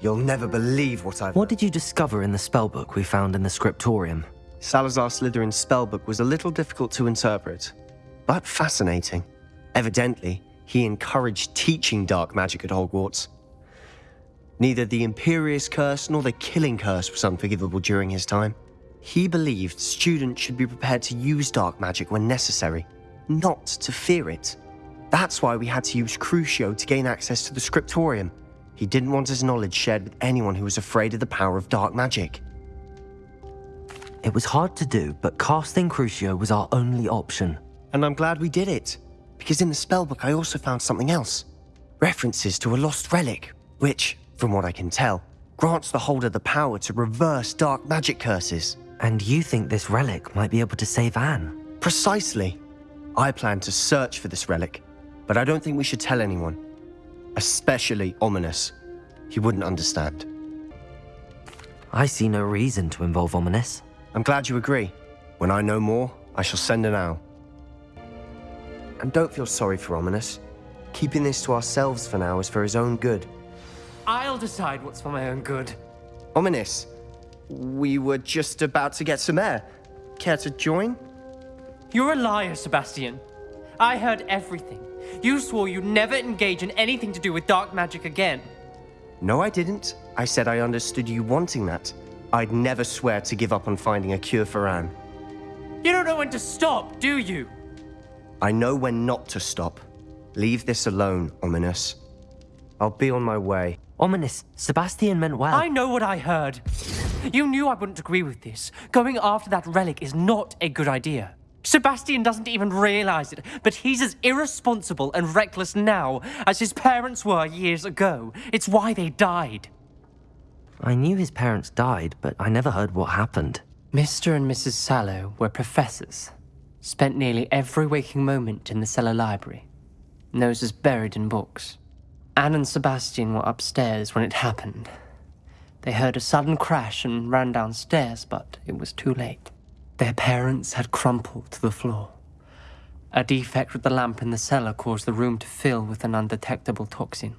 You'll never believe what I've... What did you discover in the spellbook we found in the scriptorium? Salazar Slytherin's spellbook was a little difficult to interpret, but fascinating. Evidently, he encouraged teaching dark magic at Hogwarts. Neither the Imperius Curse nor the Killing Curse was unforgivable during his time. He believed students should be prepared to use dark magic when necessary, not to fear it. That's why we had to use Crucio to gain access to the scriptorium. He didn't want his knowledge shared with anyone who was afraid of the power of dark magic. It was hard to do, but casting Crucio was our only option. And I'm glad we did it, because in the spellbook I also found something else. References to a lost relic, which, from what I can tell, grants the holder the power to reverse dark magic curses. And you think this relic might be able to save Anne? Precisely. I plan to search for this relic, but I don't think we should tell anyone. Especially Ominis. He wouldn't understand. I see no reason to involve Ominis. I'm glad you agree. When I know more, I shall send an owl. And don't feel sorry for Ominis. Keeping this to ourselves for now is for his own good. I'll decide what's for my own good. Ominis, we were just about to get some air. Care to join? You're a liar, Sebastian. I heard everything. You swore you'd never engage in anything to do with dark magic again. No, I didn't. I said I understood you wanting that. I'd never swear to give up on finding a cure for Anne. You don't know when to stop, do you? I know when not to stop. Leave this alone, Ominis. I'll be on my way. Ominis, Sebastian meant well. I know what I heard. You knew I wouldn't agree with this. Going after that relic is not a good idea. Sebastian doesn't even realize it, but he's as irresponsible and reckless now as his parents were years ago. It's why they died. I knew his parents died, but I never heard what happened. Mr. and Mrs. Sallow were professors. Spent nearly every waking moment in the cellar library. Noses buried in books. Anne and Sebastian were upstairs when it happened. They heard a sudden crash and ran downstairs, but it was too late. Their parents had crumpled to the floor. A defect with the lamp in the cellar caused the room to fill with an undetectable toxin.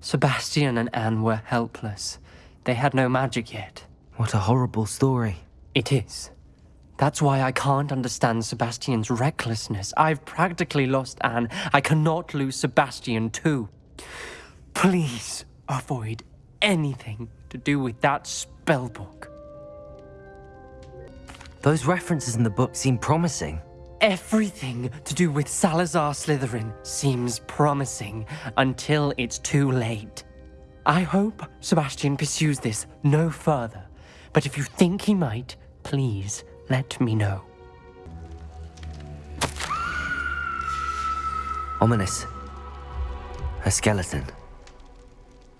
Sebastian and Anne were helpless. They had no magic yet. What a horrible story. It is. That's why I can't understand Sebastian's recklessness. I've practically lost Anne. I cannot lose Sebastian too. Please avoid anything to do with that spellbook. Those references in the book seem promising. Everything to do with Salazar Slytherin seems promising until it's too late. I hope Sebastian pursues this no further, but if you think he might, please let me know. Ominis. A skeleton.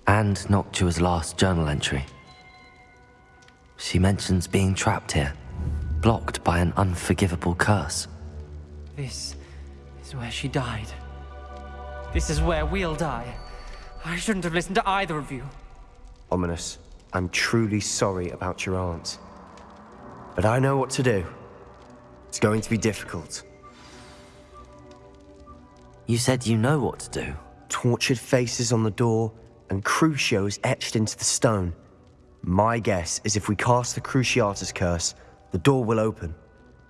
And Noctua's last journal entry. She mentions being trapped here, blocked by an unforgivable curse. This is where she died. This is where we'll die. I shouldn't have listened to either of you. Ominis, I'm truly sorry about your aunt. But I know what to do. It's going to be difficult. You said you know what to do. Tortured faces on the door and Crucios etched into the stone. My guess is if we cast the Cruciatus curse, the door will open.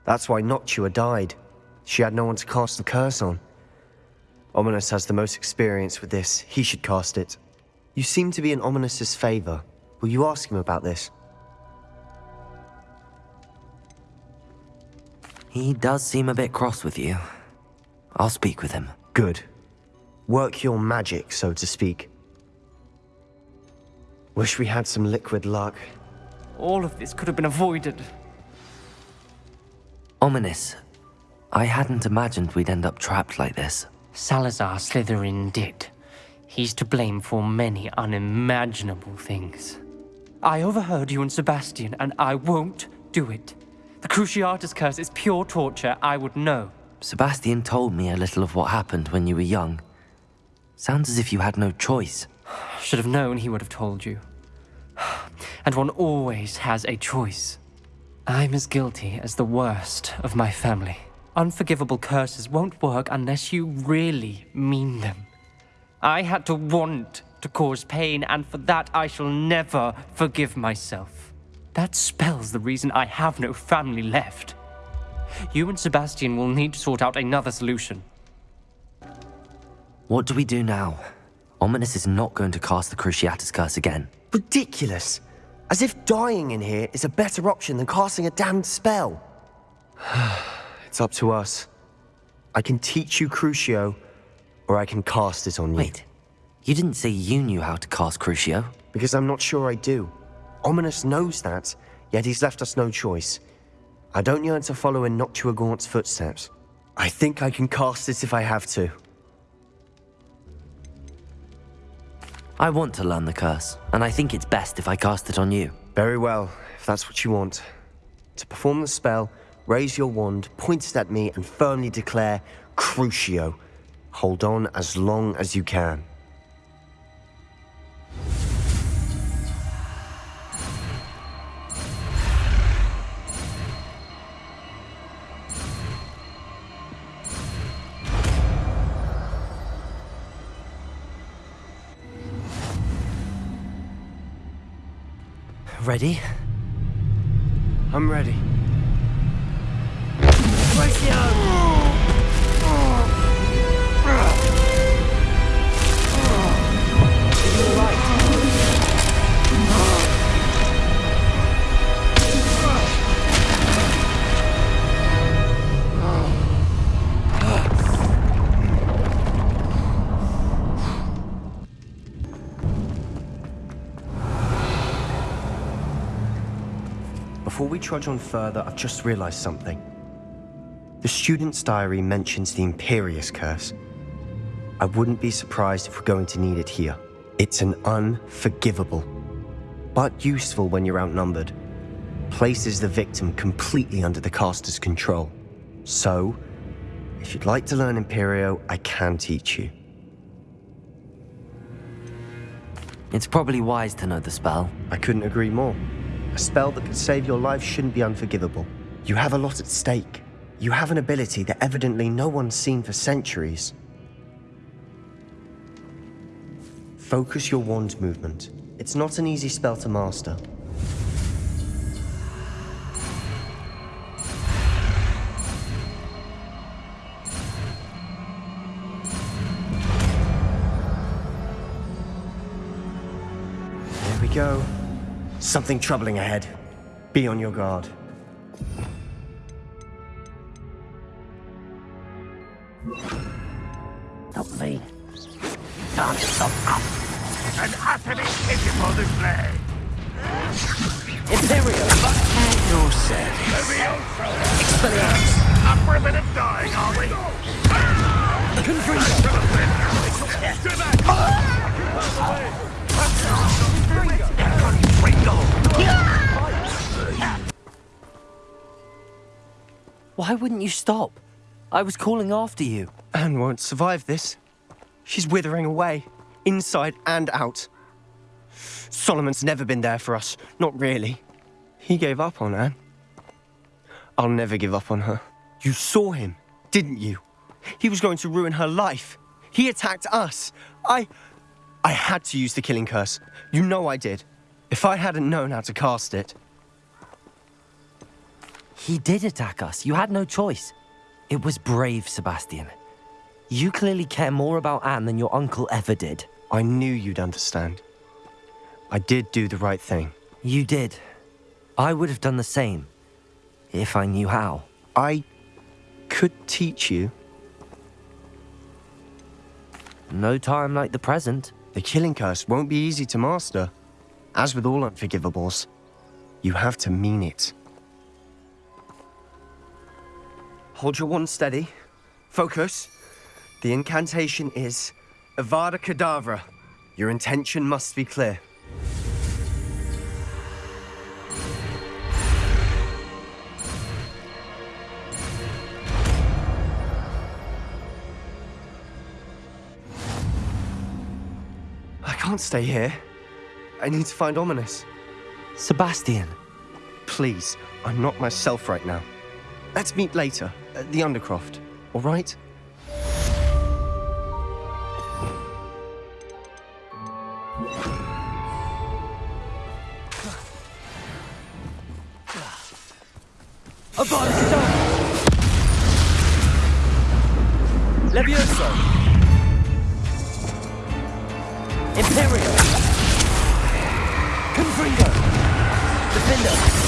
That's why Noctua died. She had no one to cast the curse on. Ominis has the most experience with this. He should cast it. You seem to be in Ominis's favor. Will you ask him about this? He does seem a bit cross with you. I'll speak with him. Good. Work your magic, so to speak. Wish we had some liquid luck. All of this could have been avoided. Ominis. I hadn't imagined we'd end up trapped like this. Salazar Slytherin did. He's to blame for many unimaginable things. I overheard you and Sebastian, and I won't do it. The Cruciatus curse is pure torture, I would know. Sebastian told me a little of what happened when you were young. Sounds as if you had no choice. Should have known he would have told you. And one always has a choice. I'm as guilty as the worst of my family. Unforgivable curses won't work unless you really mean them. I had to want to cause pain, and for that I shall never forgive myself. That spell's the reason I have no family left. You and Sebastian will need to sort out another solution. What do we do now? Ominis is not going to cast the Cruciatus Curse again. Ridiculous! As if dying in here is a better option than casting a damned spell. it's up to us. I can teach you Crucio, or I can cast it on you. Wait, you didn't say you knew how to cast Crucio? Because I'm not sure I do. Ominis knows that, yet he's left us no choice. I don't yearn to follow in Noctua Gaunt's footsteps. I think I can cast it if I have to. I want to learn the curse, and I think it's best if I cast it on you. Very well, if that's what you want. To perform the spell, raise your wand, point it at me, and firmly declare Crucio. Hold on as long as you can. Ready? I'm ready. Before we trudge on further, I've just realized something. The student's diary mentions the Imperius Curse. I wouldn't be surprised if we're going to need it here. It's an unforgivable, but useful when you're outnumbered. Places the victim completely under the caster's control. So, if you'd like to learn Imperio, I can teach you. It's probably wise to know the spell. I couldn't agree more. A spell that could save your life shouldn't be unforgivable. You have a lot at stake. You have an ability that evidently no one's seen for centuries. Focus your wand movement. It's not an easy spell to master. Something troubling ahead. Be on your guard. Not me. Can't stop up. An utterly pitiful display. Imperio! You're sad. Expelliarmus. Up for a bit of dying, are we? Why wouldn't you stop? I was calling after you. Anne won't survive this. She's withering away, inside and out. Solomon's never been there for us, not really. He gave up on Anne. I'll never give up on her. You saw him, didn't you? He was going to ruin her life. He attacked us. I. I had to use the killing curse. You know I did. If I hadn't known how to cast it, He did attack us. You had no choice. It was brave, Sebastian. You clearly care more about Anne than your uncle ever did. I knew you'd understand. I did do the right thing. You did. I would have done the same. If I knew how. I could teach you. No time like the present. The killing curse won't be easy to master. As with all unforgivables, you have to mean it. Hold your wand steady. Focus. The incantation is Avada Kedavra. Your intention must be clear. I can't stay here. I need to find Ominis. Sebastian. Please, I'm not myself right now. Let's meet later at the Undercroft, all right? Levioso! Imperio! Confringo! Diffindo!